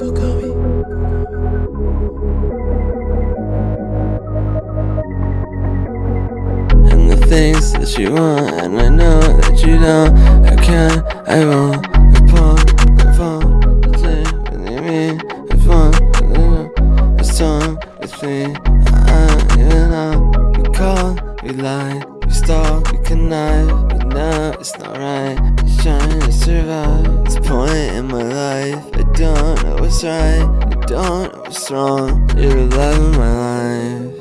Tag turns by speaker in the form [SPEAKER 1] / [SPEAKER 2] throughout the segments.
[SPEAKER 1] And the things that you want, and I know that you don't. I can't, I won't. I pawn, I pawn, I me. I pawn, I know. It's me. I, I, you know. You call, we lie, we stall, we cannot. This point in my life. I don't know what's right I don't know what's wrong. You're the love of my life.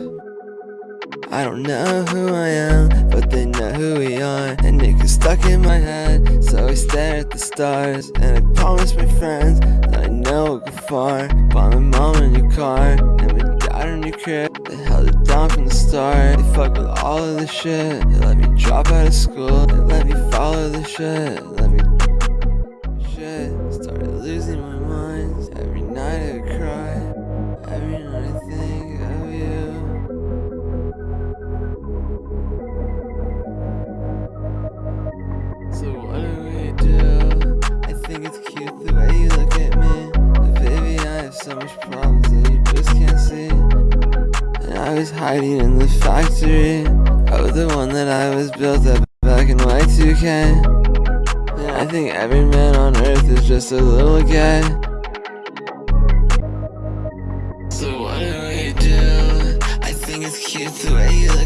[SPEAKER 1] I don't know who I am, but they know who we are. And it gets stuck in my head, so I stare at the stars. And I promise my friends that I know will go far. Bought my mom a new car, and my dad a new crib. They held it down from the start, they fuck with all of the shit. They let me drop out of school, they let me follow the shit. Let me so much problems that you just can't see And I was hiding in the factory Of the one that I was built up back in Y2K And I think every man on earth is just a little gay. So what do we do? I think it's cute the way you